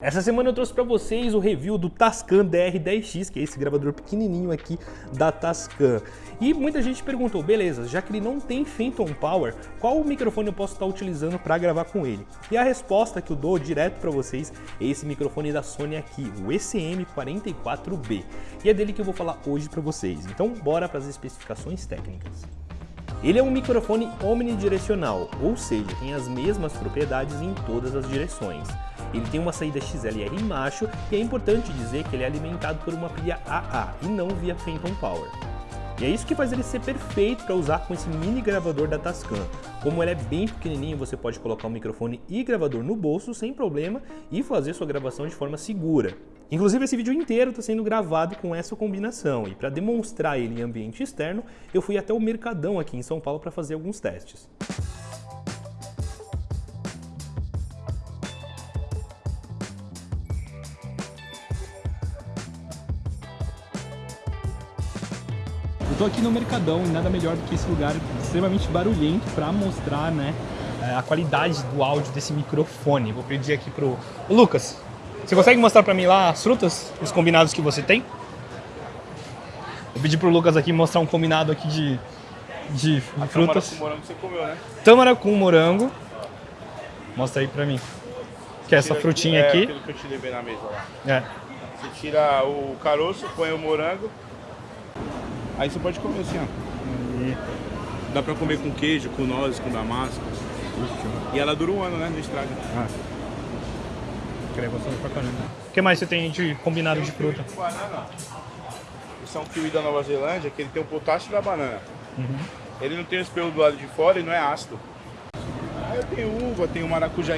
Essa semana eu trouxe para vocês o review do Tascam DR10X, que é esse gravador pequenininho aqui da Tascam. E muita gente perguntou, beleza, já que ele não tem Phantom Power, qual microfone eu posso estar utilizando para gravar com ele? E a resposta que eu dou direto para vocês é esse microfone da Sony aqui, o ECM44B. E é dele que eu vou falar hoje para vocês. Então bora para as especificações técnicas. Ele é um microfone omnidirecional, ou seja, tem as mesmas propriedades em todas as direções. Ele tem uma saída XLR macho e é importante dizer que ele é alimentado por uma pilha AA e não via Phantom Power. E é isso que faz ele ser perfeito para usar com esse mini gravador da Tascam. Como ele é bem pequenininho, você pode colocar o microfone e gravador no bolso sem problema e fazer sua gravação de forma segura. Inclusive esse vídeo inteiro está sendo gravado com essa combinação e para demonstrar ele em ambiente externo, eu fui até o Mercadão aqui em São Paulo para fazer alguns testes. Tô aqui no Mercadão e nada melhor do que esse lugar extremamente barulhento para mostrar né, é, a qualidade do áudio desse microfone. Vou pedir aqui pro Lucas. Você consegue mostrar para mim lá as frutas, os combinados que você tem? Vou pedir pro Lucas aqui mostrar um combinado aqui de, de, frutas. Tâmara com morango você comeu, né? Tâmara com morango. Mostra aí pra mim. Que é essa frutinha é, aqui. aquilo que eu te levei na mesa lá. É. Você tira o caroço, põe o morango. Aí você pode comer assim, ó. Dá pra comer com queijo, com nozes, com damasco. E ela dura um ano, né? Não estraga. Ah. Pra caramba. O que mais você tem de combinado de fruta? Com banana. Esse é um kiwi da Nova Zelândia, que ele tem o potássio da banana. Uhum. Ele não tem o espelho do lado de fora e não é ácido. Aí eu tenho uva, tenho maracujá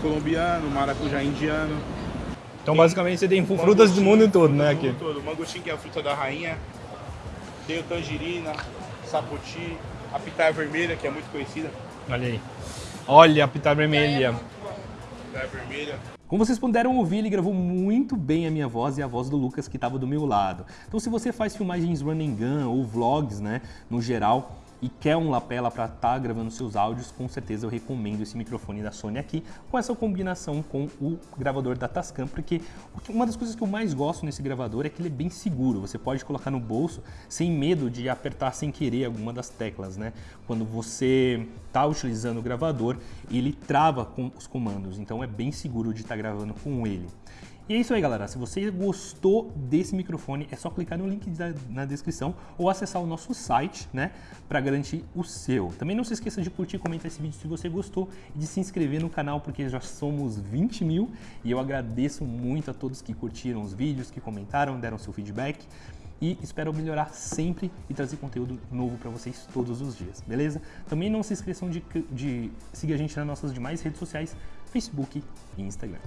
colombiano, maracujá indiano. Então basicamente você tem frutas do mundo todo, né? Aqui. mundo todo. Mangostim, que é a fruta da rainha. Tenho tangerina, sapoti, a pitaia vermelha, que é muito conhecida. Olha aí. Olha a pitaia vermelha. Pitaia vermelha. Como vocês puderam ouvir, ele gravou muito bem a minha voz e a voz do Lucas que estava do meu lado. Então se você faz filmagens run and gun ou vlogs, né, no geral, e quer um lapela para estar tá gravando seus áudios, com certeza eu recomendo esse microfone da Sony aqui, com essa combinação com o gravador da Tascam, porque uma das coisas que eu mais gosto nesse gravador é que ele é bem seguro, você pode colocar no bolso sem medo de apertar sem querer alguma das teclas, né? Quando você está utilizando o gravador, ele trava com os comandos, então é bem seguro de estar tá gravando com ele. E é isso aí, galera. Se você gostou desse microfone, é só clicar no link na descrição ou acessar o nosso site, né, para garantir o seu. Também não se esqueça de curtir e comentar esse vídeo se você gostou e de se inscrever no canal, porque já somos 20 mil e eu agradeço muito a todos que curtiram os vídeos, que comentaram, deram seu feedback e espero melhorar sempre e trazer conteúdo novo para vocês todos os dias, beleza? Também não se esqueçam de, de seguir a gente nas nossas demais redes sociais, Facebook e Instagram.